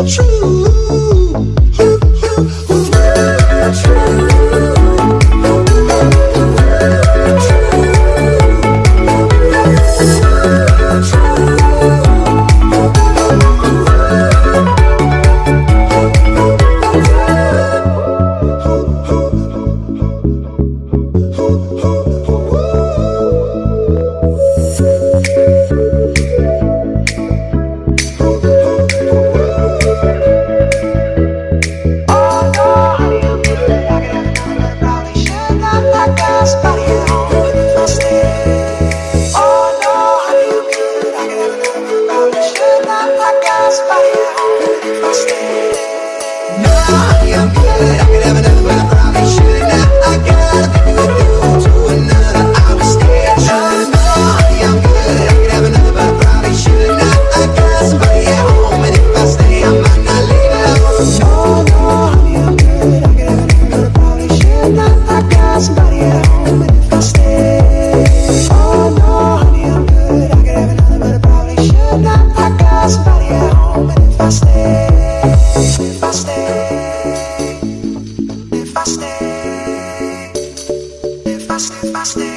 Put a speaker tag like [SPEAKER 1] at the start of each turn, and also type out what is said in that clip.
[SPEAKER 1] true. I already crossed it. Now I am good. fast, fast.